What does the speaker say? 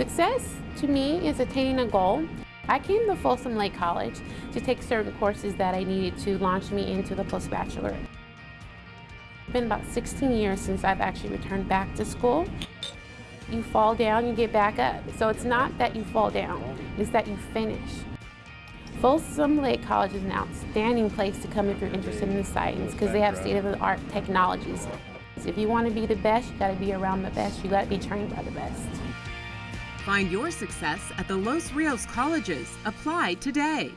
Success to me is attaining a goal. I came to Folsom Lake College to take certain courses that I needed to launch me into the post-bachelor. It's been about 16 years since I've actually returned back to school. You fall down, you get back up. So it's not that you fall down, it's that you finish. Folsom Lake College is an outstanding place to come if you're interested in the science because they have state-of-the-art technologies. If you want to be the best, you got to be around the best. You got to be trained by the best. Find your success at the Los Rios colleges. Apply today.